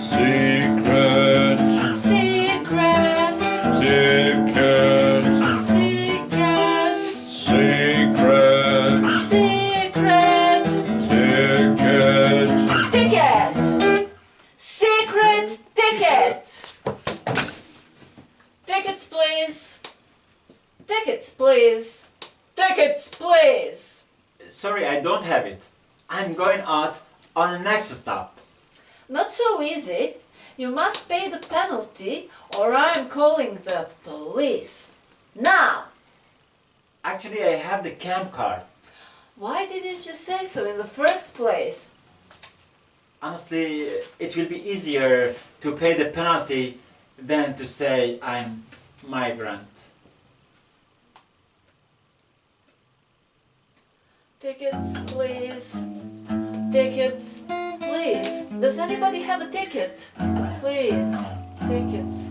Secret. Secret. Ticket. Ticket. Secret. Secret. Ticket. Ticket. Secret ticket. Tickets, please. Tickets, please. Tickets, please. Sorry, I don't have it. I'm going out on the next stop. Not so easy. You must pay the penalty or I'm calling the police. Now! Actually, I have the camp card. Why didn't you say so in the first place? Honestly, it will be easier to pay the penalty than to say I'm migrant. Tickets, please. Tickets, please. Does anybody have a ticket? Please. Tickets.